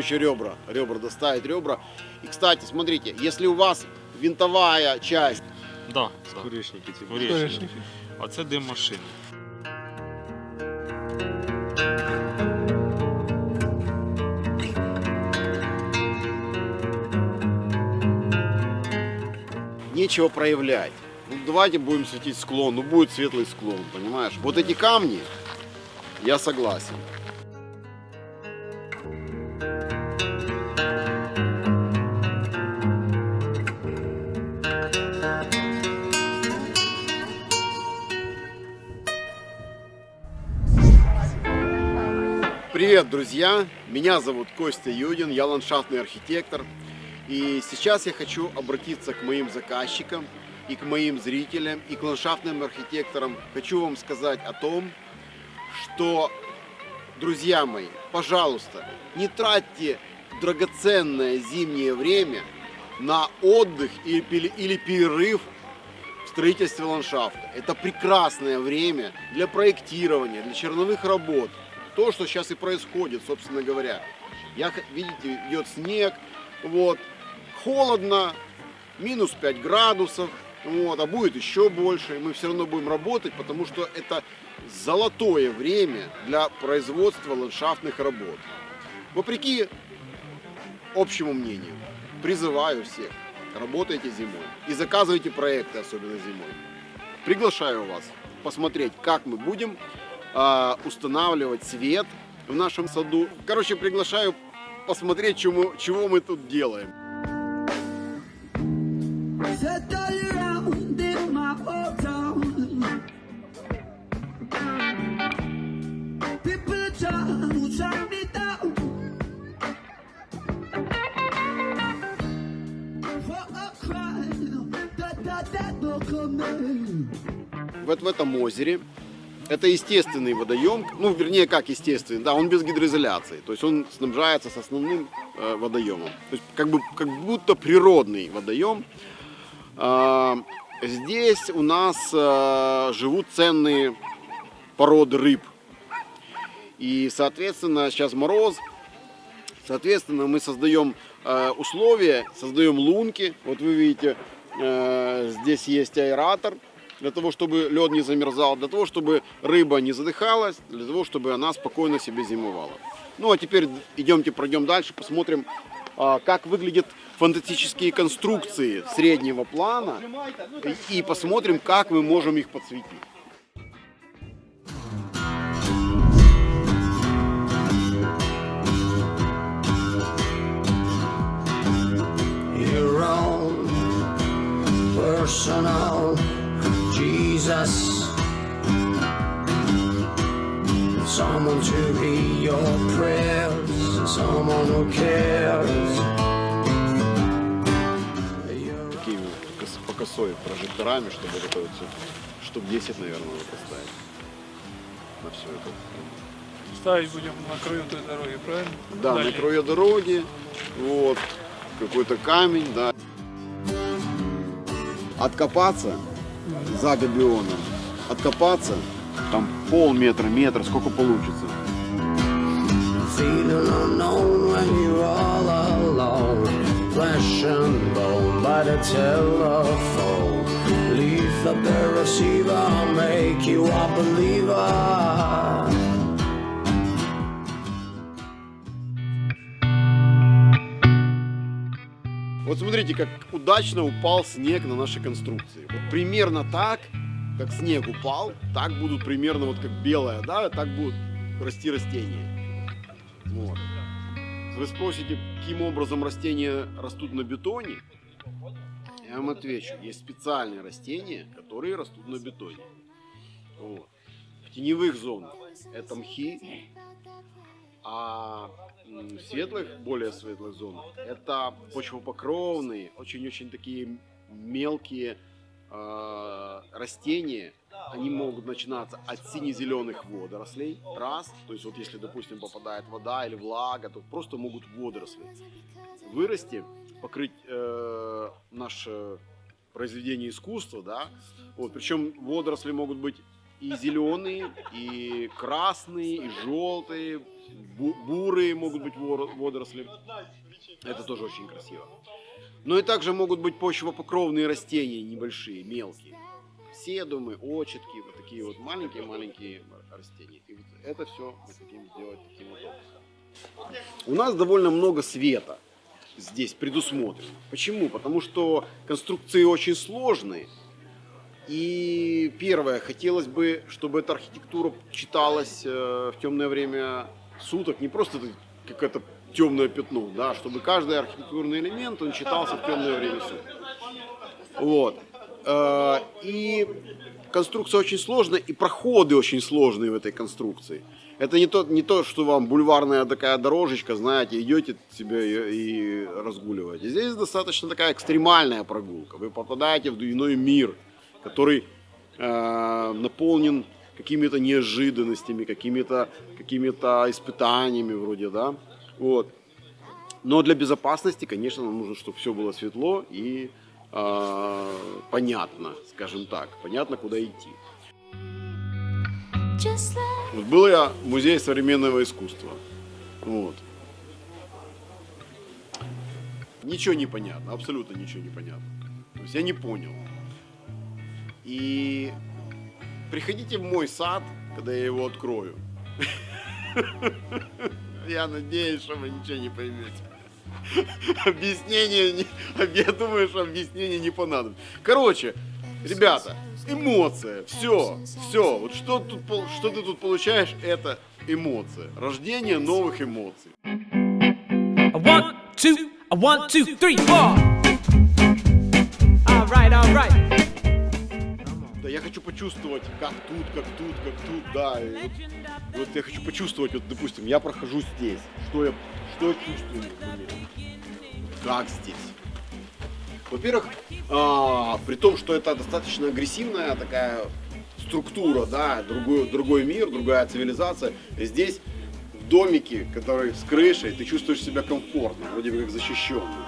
короче, ребра. Ребра доставить, ребра. И, кстати, смотрите, если у вас винтовая часть, Да, да. Куречники ці. Куречники. А це дим машини. нечего проявлять. Ну, давайте будем светить склон, ну будет светлый склон, понимаешь? Вот эти камни, я согласен. Привет, друзья! Меня зовут Костя Юдин, я ландшафтный архитектор. И сейчас я хочу обратиться к моим заказчикам и к моим зрителям, и к ландшафтным архитекторам. Хочу вам сказать о том, что, друзья мои, пожалуйста, не тратьте драгоценное зимнее время на отдых или, перерыв в строительстве ландшафта. Это прекрасное время для проектирования, для черновых работ. То, что сейчас и происходит, собственно говоря. Я, видите, идет снег, вот, холодно, минус 5 градусов, вот, а будет еще больше, и мы все равно будем работать, потому что это золотое время для производства ландшафтных работ. Вопреки общему мнению, призываю всех, работайте зимой и заказывайте проекты, особенно зимой. Приглашаю вас посмотреть, как мы будем а, устанавливать свет в нашем саду. Короче, приглашаю посмотреть, чему, чего мы тут делаем. Вот в этом озере. Это естественный водоем, ну, вернее, как естественный, да, он без гидроизоляции, то есть он снабжается с основным э, водоемом. То есть как, бы, как будто природный водоем. А, здесь у нас э, живут ценные породы рыб. И, соответственно, сейчас мороз, Соответственно, мы создаем э, условия, создаем лунки. Вот вы видите, э, здесь есть аэратор для того, чтобы лед не замерзал, для того, чтобы рыба не задыхалась, для того, чтобы она спокойно себе зимовала. Ну а теперь идемте пройдем дальше, посмотрим, а, как выглядят фантастические конструкции среднего плана и, посмотрим, как мы можем их подсветить. personal Jesus. Someone to hear your prayers, someone who cares. Такими по косой прожекторами, чтобы вот это вот штук 10, наверное, надо поставить на все это. Ставить будем на краю той дороги, правильно? Да, Дальше. на краю дороги, вот, какой-то камень, да. Откопаться за габионом, откопаться, там полметра, метр, сколько получится. by the. Leave up the receiver, make you a believer. Вот смотрите, как удачно упал снег на наши конструкции. Вот примерно так, как снег упал, так будут примерно вот как белое, да, так будут расти растения. Вот. Вы спросите, каким образом растения растут на бетоне? Я вам отвечу. Есть специальные растения, которые растут на бетоне. Вот. В теневых зонах это мхи, а в светлых, более светлых зонах это почвопокровные, очень-очень такие мелкие э, растения. Они могут начинаться от сине-зеленых водорослей, раз, то есть вот если, допустим, попадает вода или влага, то просто могут водоросли вырасти, покрыть э, наше произведение искусства, да, вот, причем водоросли могут быть и зеленые, и красные, и желтые, бу- бурые могут быть водоросли. Это тоже очень красиво. Но и также могут быть почвопокровные растения небольшие, мелкие. Седумы, очетки, вот такие вот маленькие-маленькие растения. И вот это все мы хотим сделать таким вот образом. У нас довольно много света здесь предусмотрено. Почему? Потому что конструкции очень сложные. И первое, хотелось бы, чтобы эта архитектура читалась э, в темное время суток, не просто какое-то темное пятно, да, чтобы каждый архитектурный элемент, он читался в темное время суток. Вот. Э, И конструкция очень сложная, и проходы очень сложные в этой конструкции. Это не то, не то, что вам бульварная такая дорожечка, знаете, идете себе и разгуливаете. Здесь достаточно такая экстремальная прогулка. Вы попадаете в иной мир, который э, наполнен какими-то неожиданностями, какими-то какими испытаниями вроде, да. Вот. Но для безопасности, конечно, нам нужно, чтобы все было светло и э, понятно, скажем так, понятно, куда идти. Вот был я в музее современного искусства. Вот. Ничего не понятно, абсолютно ничего не понятно. То есть я не понял. И приходите в мой сад, когда я его открою. Я надеюсь, что вы ничего не поймете. Объяснение, не- я думаю, что объяснение не понадобится. Короче, ребята, эмоция, все, все. Вот что, тут, что ты тут получаешь, это эмоция. Рождение новых эмоций. One, two, one, two, three, four. Хочу почувствовать, как тут, как тут, как тут, да. и вот, вот я хочу почувствовать, вот, допустим, я прохожу здесь. Что я, что я чувствую? Как здесь? Во-первых, а, при том, что это достаточно агрессивная такая структура, да, другой, другой мир, другая цивилизация, здесь в домике, который с крышей, ты чувствуешь себя комфортно, вроде бы как защищенный.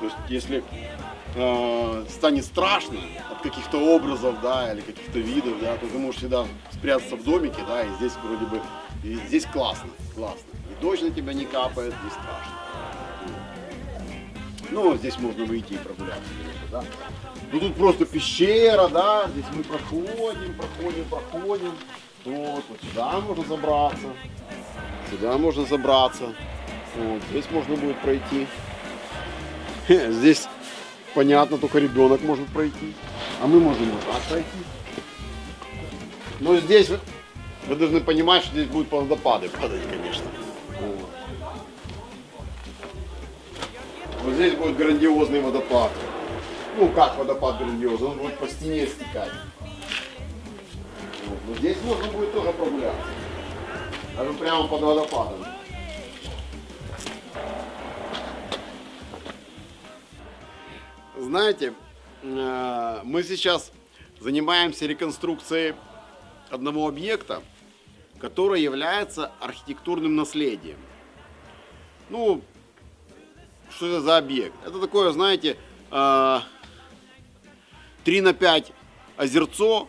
То есть, если э, станет страшно от каких-то образов, да, или каких-то видов, да, то ты можешь всегда спрятаться в домике, да, и здесь вроде бы, и здесь классно, классно. И дождь на тебя не капает, не страшно. Ну, здесь можно выйти и прогуляться, да. Ну, тут просто пещера, да, здесь мы проходим, проходим, проходим. Вот, вот сюда можно забраться, сюда можно забраться. Вот, здесь можно будет пройти. Здесь понятно, только ребенок может пройти. А мы можем вот так пройти. Но здесь вы, вы должны понимать, что здесь будут водопады падать, конечно. Вот. Здесь будет грандиозный водопад. Ну как водопад грандиозный, он будет по стене стекать. Вот. Но здесь можно будет тоже прогуляться. Даже прямо под водопадом. Знаете, э, мы сейчас занимаемся реконструкцией одного объекта, который является архитектурным наследием. Ну, что это за объект? Это такое, знаете, э, 3 на 5 озерцо,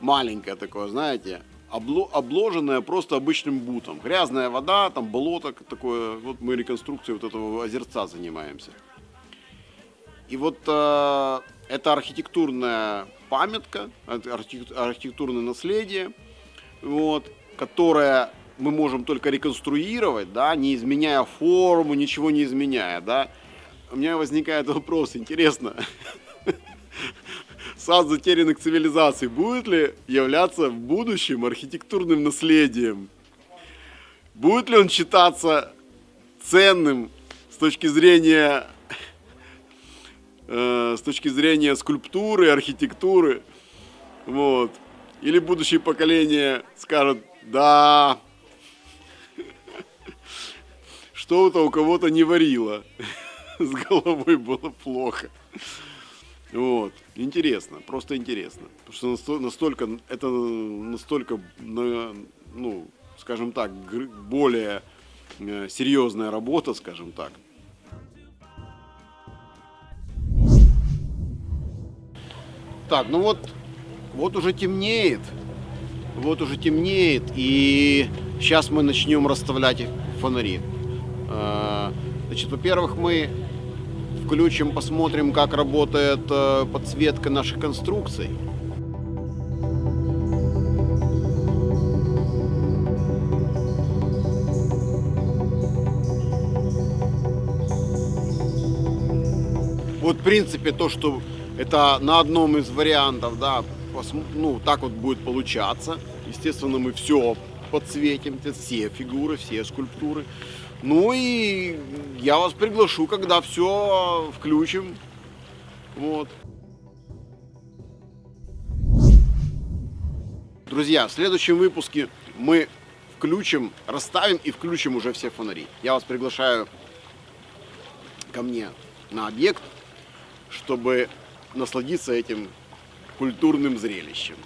маленькое такое, знаете, обло- обложенное просто обычным бутом. Грязная вода, там болото такое. Вот мы реконструкцией вот этого озерца занимаемся. И вот э, это архитектурная памятка, архитектурное наследие, вот, которое мы можем только реконструировать, да, не изменяя форму, ничего не изменяя, да. У меня возникает вопрос, интересно, сад затерянных цивилизаций будет ли являться в будущем архитектурным наследием? Будет ли он считаться ценным с точки зрения э, с точки зрения скульптуры, архитектуры, вот. Или будущее поколение скажет, да, что-то у кого-то не варило, с головой было плохо. Вот, интересно, просто интересно, потому что насто- настолько, это настолько, на- ну, скажем так, более э, серьезная работа, скажем так. Так, ну вот, вот уже темнеет. Вот уже темнеет, и сейчас мы начнем расставлять фонари. Э, Значит, во-первых, мы включим, посмотрим, как работает э, подсветка наших конструкций. Вот, в принципе, то, что это на одном из вариантов, да, ну, так вот будет получаться. Естественно, мы все подсветим, все фигуры, все скульптуры. Ну и я вас приглашу, когда все включим. Вот. Друзья, в следующем выпуске мы включим, расставим и включим уже все фонари. Я вас приглашаю ко мне на объект, чтобы насладиться этим культурным зрелищем.